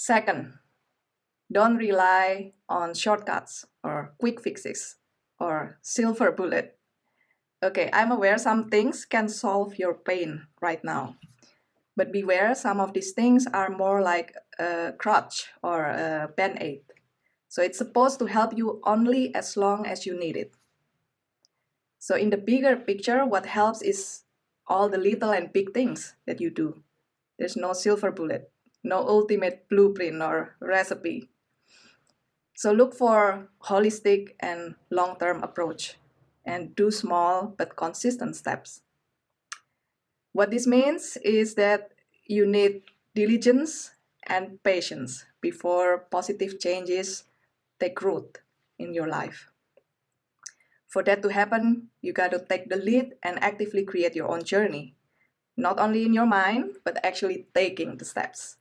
Second, don't rely on shortcuts or quick fixes or silver bullet. Okay, I'm aware some things can solve your pain right now. But beware, some of these things are more like a crutch or a band-aid. So it's supposed to help you only as long as you need it. So in the bigger picture, what helps is all the little and big things that you do. There's no silver bullet, no ultimate blueprint or recipe. So look for holistic and long-term approach and do small but consistent steps. What this means is that you need diligence and patience before positive changes take root in your life. For that to happen, you got to take the lead and actively create your own journey, not only in your mind, but actually taking the steps.